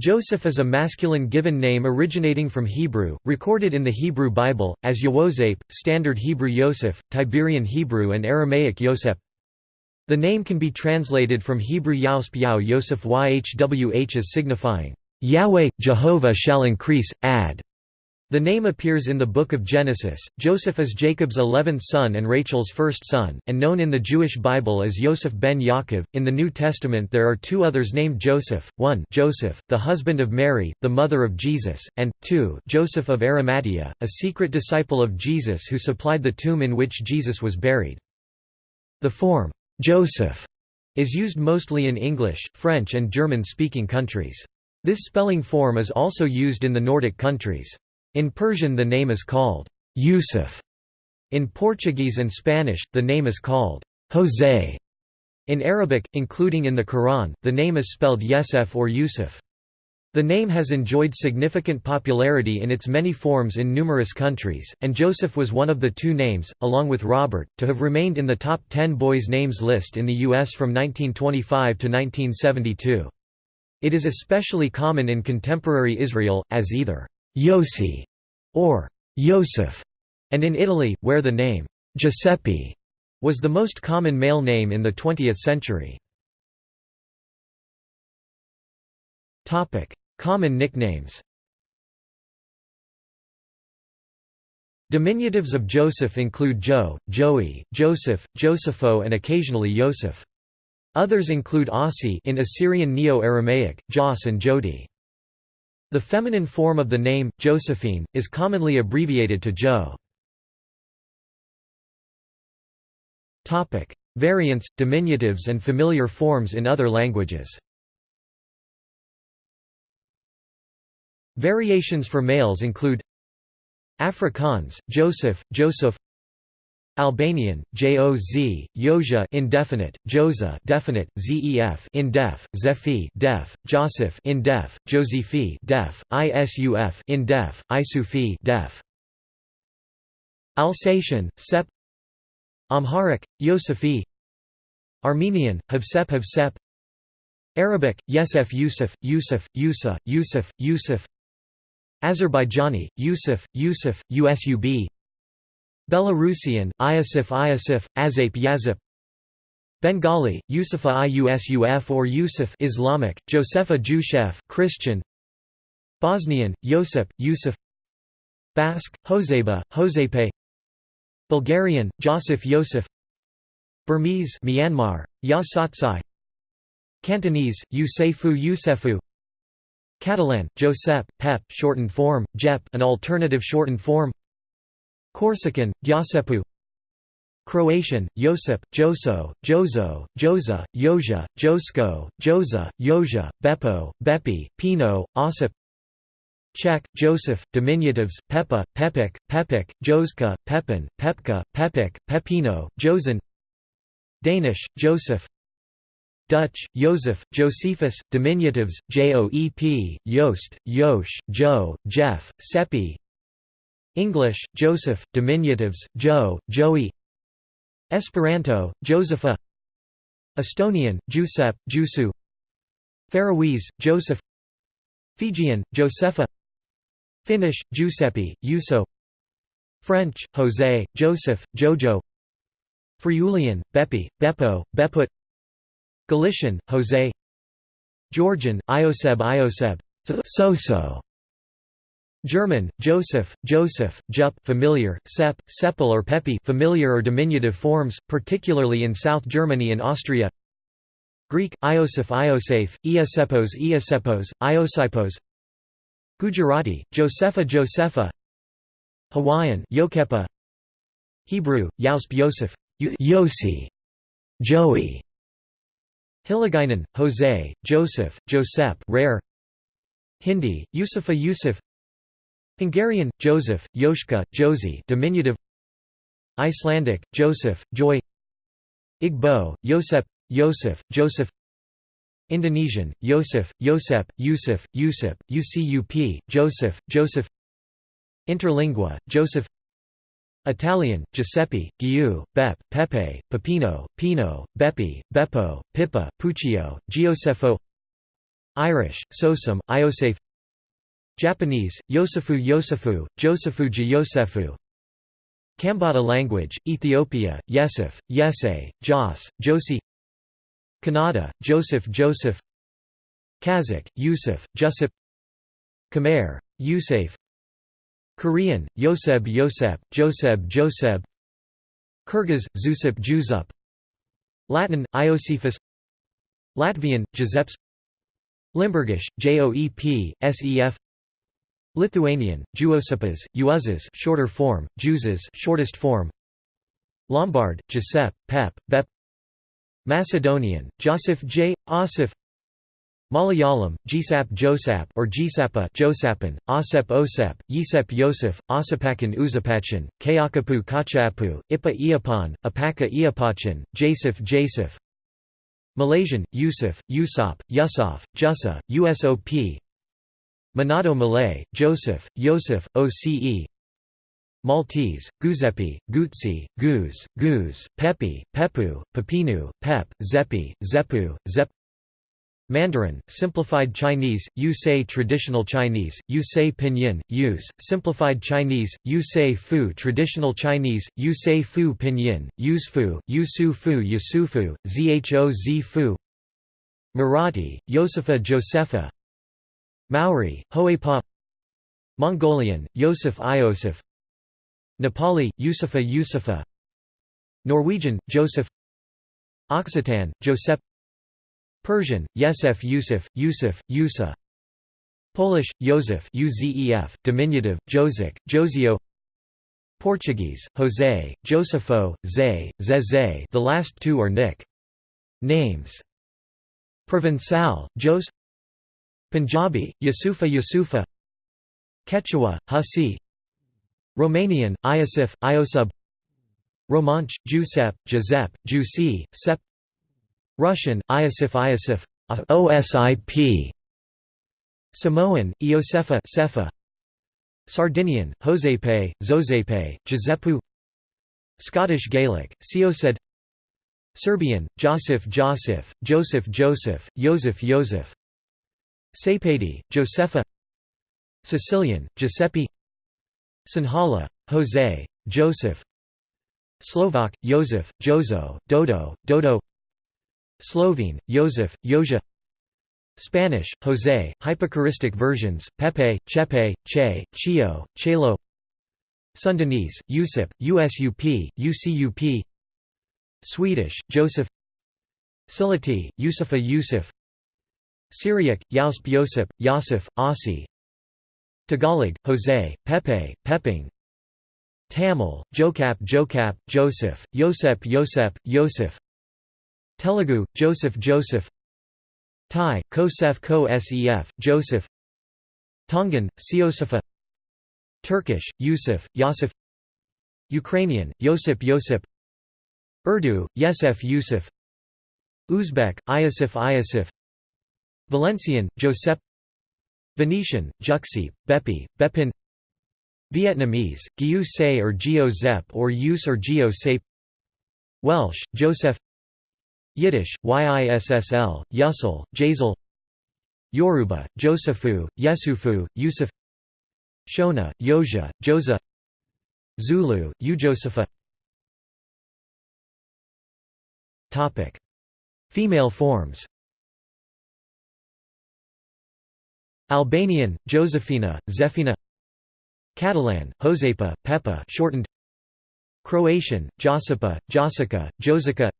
Joseph is a masculine given name originating from Hebrew, recorded in the Hebrew Bible, as Yewosep, Standard Hebrew Yosef, Tiberian Hebrew and Aramaic Yosef. The name can be translated from Hebrew Yausp Yao Yosef Yhwh as signifying, Yahweh, Jehovah shall increase, add. The name appears in the Book of Genesis. Joseph is Jacob's eleventh son and Rachel's first son, and known in the Jewish Bible as Yosef ben Yaakov. In the New Testament, there are two others named Joseph: one, Joseph, the husband of Mary, the mother of Jesus, and two, Joseph of Arimathea, a secret disciple of Jesus who supplied the tomb in which Jesus was buried. The form Joseph is used mostly in English, French, and German-speaking countries. This spelling form is also used in the Nordic countries. In Persian the name is called Yusuf. In Portuguese and Spanish, the name is called José. In Arabic, including in the Quran, the name is spelled Yesef or Yusuf. The name has enjoyed significant popularity in its many forms in numerous countries, and Joseph was one of the two names, along with Robert, to have remained in the top 10 boys' names list in the U.S. from 1925 to 1972. It is especially common in contemporary Israel, as either Yossi or Yosef, and in Italy, where the name Giuseppe was the most common male name in the 20th century. common nicknames Diminutives of Joseph include Joe, Joey, Joseph, Josepho and occasionally Yosef. Others include Ossi in Assyrian Neo-Aramaic, Jos and Jodi. The feminine form of the name, Josephine, is commonly abbreviated to Jo. Variants, diminutives and familiar forms in other languages Variations for males include Afrikaans, Joseph, Joseph Albanian, Joz, Yozha indefinite, Joza definite, Zef indef, Zefi def, Joseph indef, Josephi def, Isuf indef, Isufi def. Alsatian, Sep. Amharic, Yosefi. Armenian, Havsep Havsep. Arabic, Yesef Yusuf, Yusuf, Yusa, Yusuf, Yusuf. Azerbaijani, Yusuf, Yusuf, Usub Belarusian, Iasif Iasif, Azap Yazip. Bengali, Yusufa Iusuf or Yusuf Islamic, Josepha Jushef Christian. Bosnian, Josip, Yusuf. Basque, Joseba, Josepe Bulgarian, Josif Yosef. Burmese Myanmar, Ya Yasatsai. Cantonese, Yusefu Yusefu. Catalan, Josep, Pep shortened form, Jep an alternative shortened form Corsican, Gyasepu. Croatian, Josip, Joso, Jozo, Joza, Joja, Josko, Joza, Joja, Beppo, Bepi, Pino, Osip. Czech, Joseph, diminutives, Pepa, Pepik, Pepik, Joska, Pepin, Pepka, Pepik, Pepino, Josen Danish, Joseph Dutch, Joseph, Josephus, diminutives, Joep, Joost, Josh, Joe, Jeff, Seppi English, Joseph, diminutives, Joe, Joey. Esperanto, Josepha. Estonian, Giuseppe, Jusu Faroese, Joseph. Fijian, Josepha Finnish, Giuseppe, Juso French, José, Joseph, Jojo. Friulian, Beppi, Beppo, Beput Galician, José Georgian, Ioseb Ioseb. Soso German, Joseph, Joseph, Jup familiar, Sep, Seppel or Pepi familiar or diminutive forms, particularly in South Germany and Austria. Greek, Iosif Iosef, Iosepos Iosepos, Iosipos. Gujarati, Josepha Josepha. Hawaiian Yokepa. Hebrew, Yausp Yosef. Yossi, Joey. Hiligaynon, Jose, Joseph, Josep rare. Hindi, Yusufa Yusuf Hungarian, Joseph, Joschka, Josie diminutive. Icelandic, Joseph, Joy. Igbo, Josep, Joseph, Joseph. Indonesian, Yosef, Yosep, Yusuf, Yusuf, Ucup, Joseph, Joseph. Interlingua, Joseph. Italian, Giuseppe, Giu, Bep, Pepe, Pepino, Pino, Beppi, Beppo, Pippa, Puccio, Giosefo Irish, Sosam, Iosef Japanese, Yosefu Yosefu, Josephu Yosefu Kambata language, Ethiopia, Yesef, Yese, Jos, Josi. Kannada, Joseph Joseph. Kazakh, Yusuf, Jusip Khmer, Yusef Korean, Yoseb Yosep, Joseb Joseb. Kyrgyz, Zusup Juzup Latin, Iosephus. Latvian, Giuseppes Limburgish, Joep, Sef Lithuanian, Juosipas, Uuzas shorter form, Juzas shortest form. Lombard, Giuseppe, Pep, Bep. Macedonian, Joseph J. Osif Malayalam, Gsap Josap or Gsapa Josapan, Osep Osep, Yisep Yosef, Osapakan Uzapachan, Kayakapu Kachapu, Ipa Iapan, Apaka Iapachan, Jasif Jasif. Malaysian, Yusuf, Yusop, Yusuf, Jussa, USOP Manado Malay, Joseph, Yosef, OCE Maltese, Guzepi, Gutsi, Guz, Guz, Pepi, Pepu, Pepinu, Pep, Zepi, Zepu, Zep. Mandarin, Simplified Chinese, Yu Say Traditional Chinese, Yu Say Pinyin, Use, Simplified Chinese, Yu Say Fu Traditional Chinese, Yu Say Fu Pinyin, Use Fu, Yu Su Fu Yusufu, Zhoz Fu. Marathi, Yosefa Josepha Maori, Hoepa Mongolian, Yosef Iosef Nepali, Yusufa Yusufa Norwegian, Joseph Occitan, Josep Persian, Yesef Yusuf, Yusuf, Yusa Polish, Józef Uzef, diminutive, Jozek, Josio Portuguese, José, Josefo, Zé, Zezé the last two are nick. Names. Provençal, Jos Punjabi, Yusufa Yusufa Quechua, Hasi Romanian, Iosif, Iosub Romansh, Giuseppe, Giuseppe, Giusi, Sep Russian, Iosif Iosif OSIP Samoan, Iosefa Sefa Sardinian, Josepe, Zosepe, Giuseppe Scottish Gaelic, Siosed Serbian, Josif Josif, Joseph Joseph, Joseph Joseph Sepedi, Josefa Sicilian, Giuseppe Sinhala, Jose, Joseph Slovak, Joseph, Jozo, Dodo, Dodo Slovene, Josef, Joja Spanish, José, hypochoristic versions, Pepe, Chepe, Che, Chio, Chelo Sundanese, Usip, Usup, Ucup Swedish, Joseph Silati, Yusufa Yusuf Syriac, Yausp Yosip, Yosif, Asi. Tagalog, Jose, Pepe, Peping. Tamil, Jokap Jokap, Joseph, Yosep Yosep, Yosef. Telugu, Joseph Joseph. Thai, Kosef Ko Sef, Joseph. Tongan, Siosefa Turkish, Yusuf, Yosef. Ukrainian, Yosip Yosip Urdu, Yesef Yusuf. Uzbek, Iosif Iosif Valencian, Josep Venetian, Juxip, Bepi, Bepin Vietnamese, Giu Se or Gio Zep or Yus or Sape Welsh, Joseph Yiddish, Yissl, Yussel, Jazel Yoruba, Josephu, Yesufu, Yusuf Shona, Yoja, Josa Zulu, Ujosepha Female forms Albanian, Josephina, Zefina Catalan, Josepa, Pepa shortened Croatian, Josipa, Josica, Josica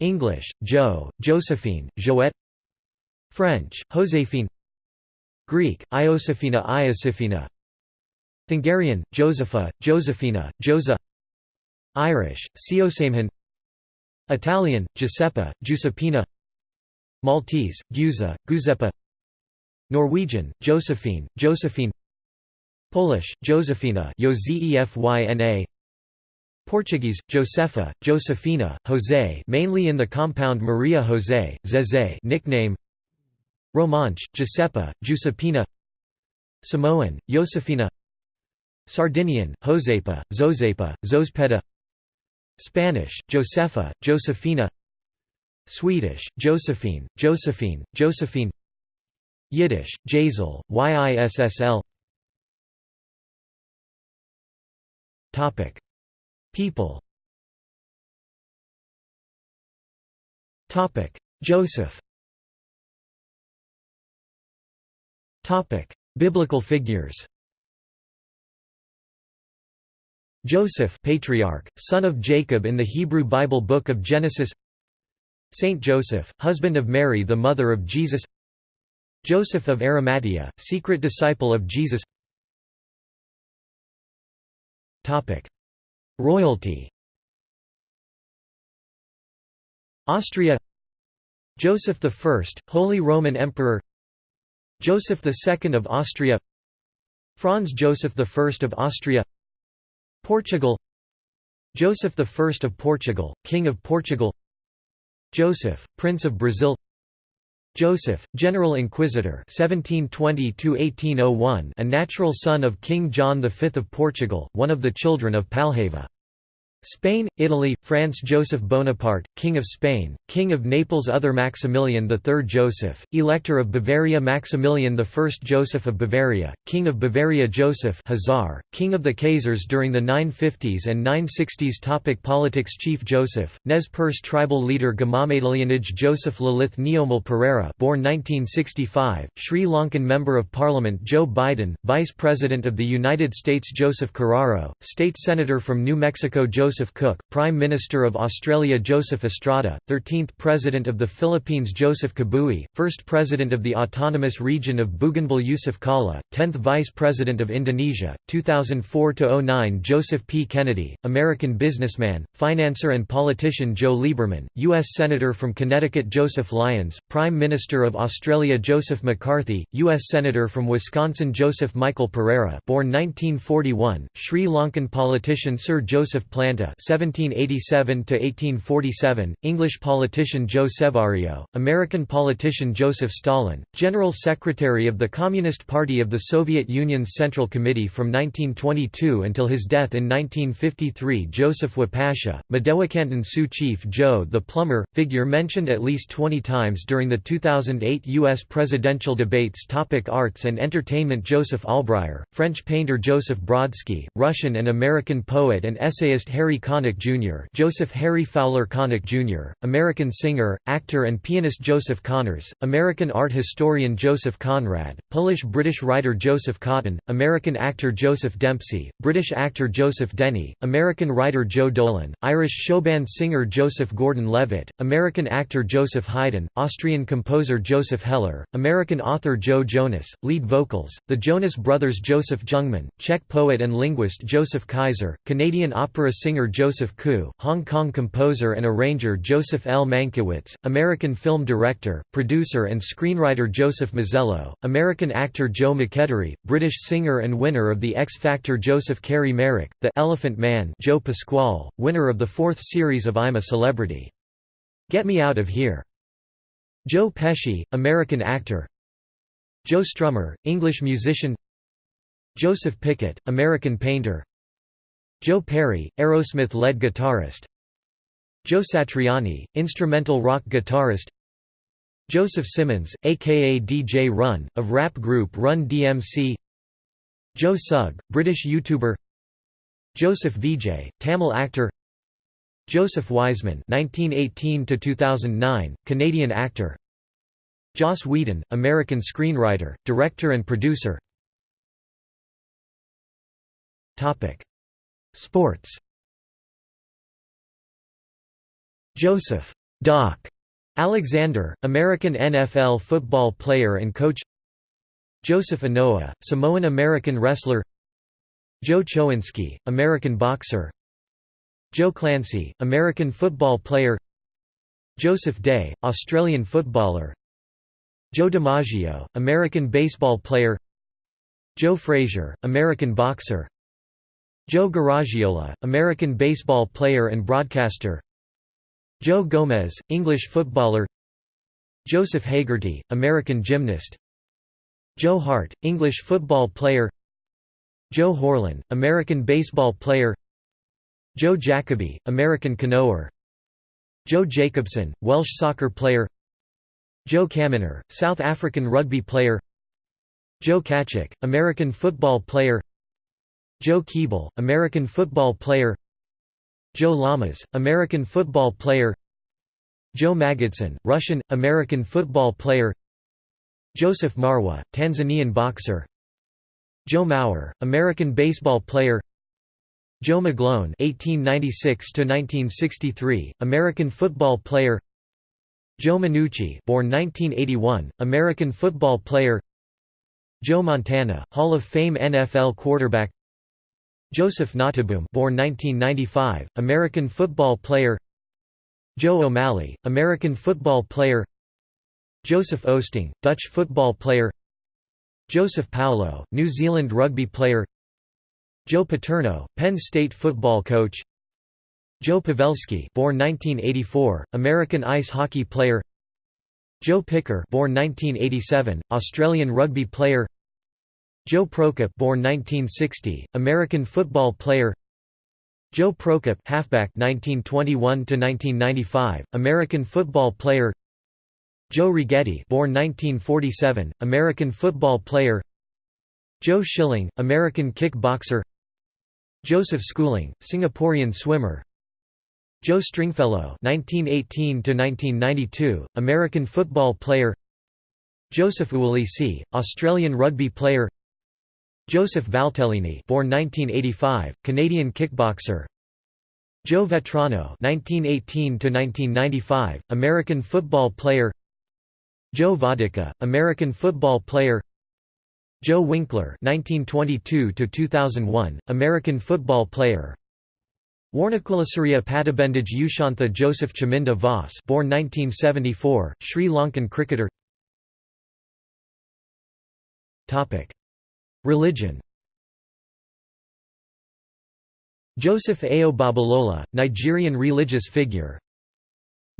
English, Joe, Josephine, Joette French, Josephine Greek, Iosifina Iosifina Hungarian, Josepha, Josephina, Josa Irish, Siosamhan Italian, Giuseppe, Giuseppina Maltese, Giusa, Giuseppa Norwegian, Josephine, Josephine Polish, Josefina Portuguese, Josefa, Josefina, José mainly in the compound Maria José, Zezé nickname Romansh, Giuseppa, Giuseppina Samoan, Josefina Sardinian, Josepa, Zozepa, Zospeda Spanish, Josefa, Josefina Swedish, Josephine, Josephine, Josephine Yiddish, Jazel, Yissl People. Joseph. Biblical figures. Joseph patriarch, son of Jacob in the Hebrew Bible Book of Genesis. Saint Joseph, husband of Mary the mother of Jesus Joseph of Arimathea, secret disciple of Jesus. Royalty. Austria. Joseph I, Holy Roman Emperor. Joseph II of Austria. Franz Joseph I of Austria. Portugal. Joseph I of Portugal, King of Portugal. Joseph, Prince of Brazil Joseph, General Inquisitor 1720 a natural son of King John V of Portugal, one of the children of Palhava. Spain, Italy, France Joseph Bonaparte, King of Spain, King of Naples Other Maximilian III Joseph, Elector of Bavaria Maximilian I Joseph of Bavaria, King of Bavaria Joseph Hazar, King of the Khazars during the 950s and 960s Topic Politics Chief Joseph, Nez Perce tribal leader Gamamadalianage Joseph Lilith Neomal Pereira born 1965, Sri Lankan Member of Parliament Joe Biden, Vice President of the United States Joseph Carraro, State Senator from New Mexico Joseph Joseph Cook, Prime Minister of Australia Joseph Estrada, 13th President of the Philippines Joseph Kabui, 1st President of the Autonomous Region of Bougainville Jusuf Kalla, 10th Vice President of Indonesia, 2004–09 Joseph P. Kennedy, American businessman, financier and politician Joe Lieberman, U.S. Senator from Connecticut Joseph Lyons, Prime Minister of Australia Joseph McCarthy, U.S. Senator from Wisconsin Joseph Michael Pereira born 1941, Sri Lankan politician Sir Joseph Plant 1787–1847, English politician Joe Sevario, American politician Joseph Stalin, General Secretary of the Communist Party of the Soviet Union's Central Committee from 1922 until his death in 1953 Joseph Wapasha, Mdewakanton Sioux Chief Joe the Plumber, figure mentioned at least 20 times during the 2008 U.S. presidential debates Topic Arts and entertainment Joseph Albreyer, French painter Joseph Brodsky, Russian and American poet and essayist Harry Harry Connick Jr. Joseph Harry Fowler Connick Jr., American singer, actor and pianist Joseph Connors, American art historian Joseph Conrad, Polish-British writer Joseph Cotten, American actor Joseph Dempsey, British actor Joseph Dennie, American writer Joe Dolan, Irish showband singer Joseph Gordon-Levitt, American actor Joseph Haydn, Austrian composer Joseph Heller, American author Joe Jonas, lead vocals, the Jonas Brothers Joseph Jungmann, Czech poet and linguist Joseph Kaiser, Canadian opera singer singer Joseph Koo, Hong Kong composer and arranger Joseph L. Mankiewicz, American film director, producer and screenwriter Joseph Mazzello, American actor Joe McElderry, British singer and winner of the X Factor Joseph Carey Merrick, The Elephant Man Joe Pasquale, winner of the fourth series of I'm a Celebrity. Get Me Out of Here. Joe Pesci, American actor Joe Strummer, English musician Joseph Pickett, American painter Joe Perry, Aerosmith lead guitarist. Joe Satriani, instrumental rock guitarist. Joseph Simmons, aka DJ Run, of rap group Run DMC Joe Sugg, British YouTuber. Joseph Vijay, Tamil actor. Joseph Wiseman (1918–2009), Canadian actor. Joss Whedon, American screenwriter, director, and producer. Sports. Joseph. Doc. Alexander, American NFL football player and coach. Joseph Anoa'i, Samoan-American wrestler. Joe Choynski, American boxer. Joe Clancy, American football player. Joseph Day, Australian footballer. Joe DiMaggio, American baseball player. Joe Frazier, American boxer Joe Garagiola, American baseball player and broadcaster. Joe Gomez, English footballer. Joseph Hagerty, American gymnast. Joe Hart, English football player. Joe Horlen, American baseball player. Joe Jacobi, American canoer. Joe Jacobson, Welsh soccer player. Joe Caminer, South African rugby player. Joe Kachuk, American football player Joe Keeble, American football player Joe Lamas, American football player Joe Magidsohn, Russian, American football player Joseph Marwa, Tanzanian boxer Joe Mauer, American baseball player Joe McGlone (1896–1963), American football player. Joe Minucci, born 1981, American football player. Joe Montana, Hall of Fame NFL quarterback. Joseph Noteboom, born 1995, American football player. Joe O'Malley, American football player. Joseph Oosting, Dutch football player. Joseph Paulo, New Zealand rugby player. Joe Paterno, Penn State football coach Joe Pavelski born 1984, American ice hockey player Joe Picker born 1987, Australian rugby player Joe Prokop born 1960, American football player. Joe Prokop halfback 1921 to 1995, American football player. Joe Rigetti born 1947, American football player. Joe Schilling, American kickboxer. Joseph Schooling, Singaporean swimmer. Joe Stringfellow 1918 to 1992, American football player. Joseph Uwalisi, Australian rugby player. Joseph Valtellini, born 1985, Canadian kickboxer. Joe Vetrano 1918 to 1995, American football player. Joe Vodicka, American football player. Joe Winkler 1922 to 2001, American football player. Warnakulasuriya Pattabendage Yushantha Joseph Chaminda Vaas, born 1974, Sri Lankan cricketer. Topic: Religion. Joseph Ayo Babalola, Nigerian religious figure.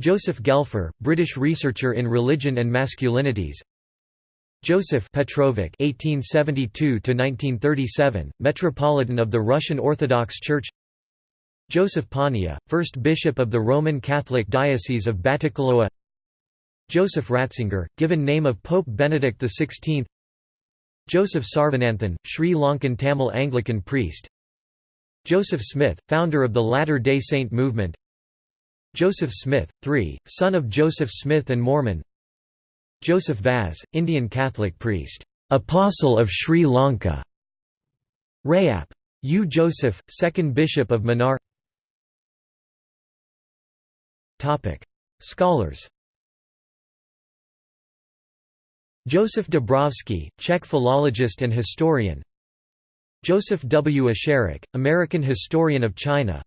Joseph Gelfer, British researcher in religion and masculinities. Joseph Petrovic (1872–1937), Metropolitan of the Russian Orthodox Church. Joseph Pania, first bishop of the Roman Catholic Diocese of Batticaloa. Joseph Ratzinger, given name of Pope Benedict XVI. Joseph Sarvananthan, Sri Lankan Tamil Anglican priest. Joseph Smith, founder of the Latter-day Saint movement. Joseph Smith, III, son of Joseph Smith and Mormon. Joseph Vaz, Indian Catholic priest, Apostle of Sri Lanka. Rayap. U. Joseph, second Bishop of. Topic: Scholars. Joseph Dabrowski, Czech philologist and historian. Joseph W. Esherick, American historian of China.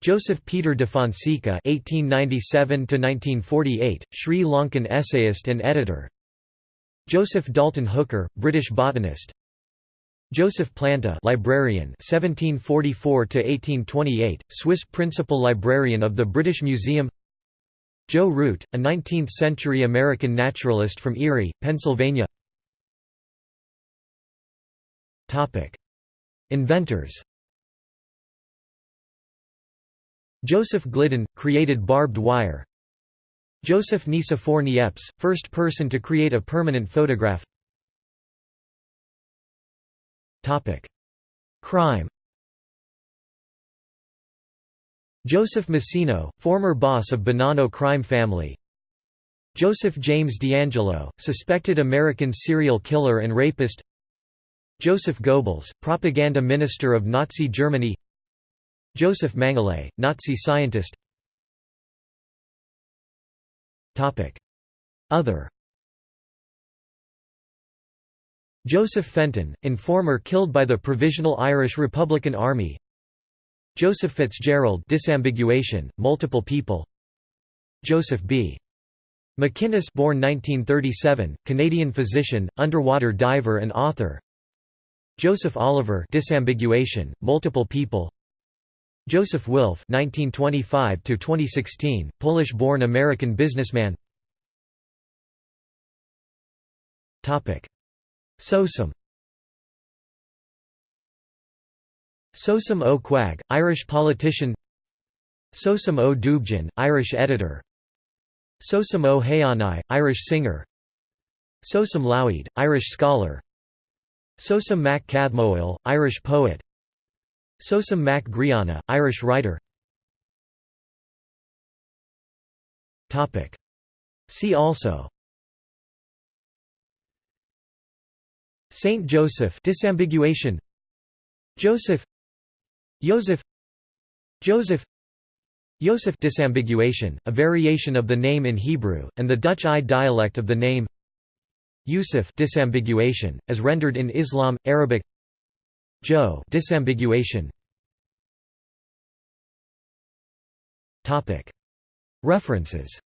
Joseph Peter de Fonseca (1897–1948), Sri Lankan essayist and editor. Joseph Dalton Hooker, British botanist. Joseph Planta, librarian, 1744–1828, Swiss principal librarian of the British Museum. Joe Root, a 19th-century American naturalist from Erie, Pennsylvania. Inventors. Joseph Glidden, created barbed wire Joseph Nicephore Niepce, first person to create a permanent photograph Crime Joseph Massino, former boss of Bonanno crime family. Joseph James DeAngelo, suspected American serial killer and rapist. Joseph Goebbels, propaganda minister of Nazi Germany. Joseph Mengele, Nazi scientist. Other. Joseph Fenton, informer killed by the Provisional Irish Republican Army Joseph Fitzgerald disambiguation, multiple people Joseph B. MacInnis born 1937, Canadian physician, underwater diver and author Joseph Oliver disambiguation, multiple people Joseph Wilf (1925–2016), Polish-born American businessman. Topic: Sosam. Sosam O. Irish politician. Sosam O. Dubjan, Irish editor. Sosam o Irish singer Sosam Lawid, Irish scholar Sosam Mac Cathmoil, Irish poet Sosam Mac Grianna, Irish writer See also Saint Joseph disambiguation Joseph Joseph Joseph Yosef disambiguation, a variation of the name in Hebrew, and the Dutch I dialect of the name Yusuf disambiguation, as rendered in Islam, Arabic Joe disambiguation. References